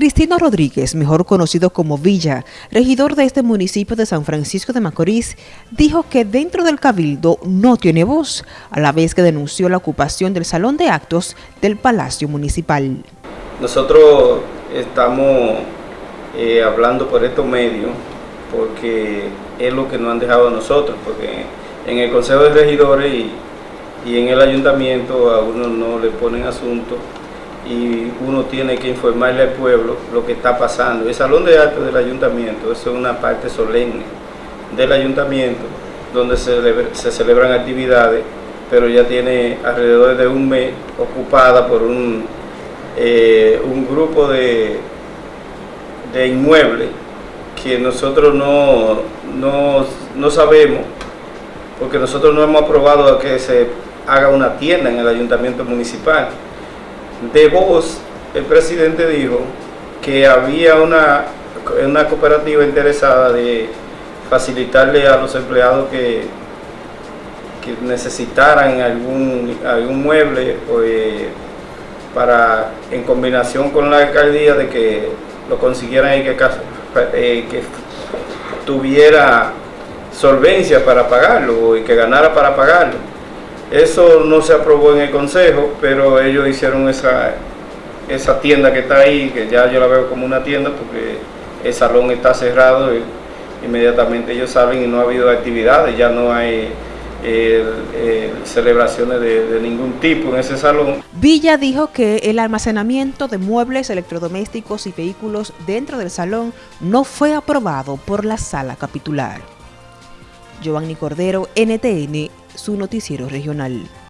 Cristino Rodríguez, mejor conocido como Villa, regidor de este municipio de San Francisco de Macorís, dijo que dentro del cabildo no tiene voz, a la vez que denunció la ocupación del salón de actos del Palacio Municipal. Nosotros estamos eh, hablando por estos medios porque es lo que nos han dejado a nosotros, porque en el Consejo de Regidores y, y en el Ayuntamiento a uno no le ponen asunto y uno tiene que informarle al pueblo lo que está pasando. El Salón de Actos del Ayuntamiento es una parte solemne del Ayuntamiento donde se, celebran actividades, pero ya tiene alrededor de un mes ocupada por un, eh, un grupo de, de inmuebles que nosotros no, no, no sabemos, porque nosotros no hemos aprobado que se haga una tienda en el ayuntamiento municipal de voz, el presidente dijo que había una, una cooperativa interesada de facilitarle a los empleados que, que necesitaran algún, algún mueble eh, para, en combinación con la alcaldía de que lo consiguieran y que, eh, que tuviera solvencia para pagarlo y que ganara para pagarlo. Eso no se aprobó en el consejo, pero ellos hicieron esa, esa tienda que está ahí, que ya yo la veo como una tienda porque el salón está cerrado inmediatamente ellos salen y no ha habido actividades, ya no hay celebraciones de, de, ningún tipo en ese salón. Villa dijo que el almacenamiento de muebles, electrodomésticos y vehículos dentro del salón no fue aprobado por la sala capitular. Giovanni Cordero, NTN, su noticiero regional.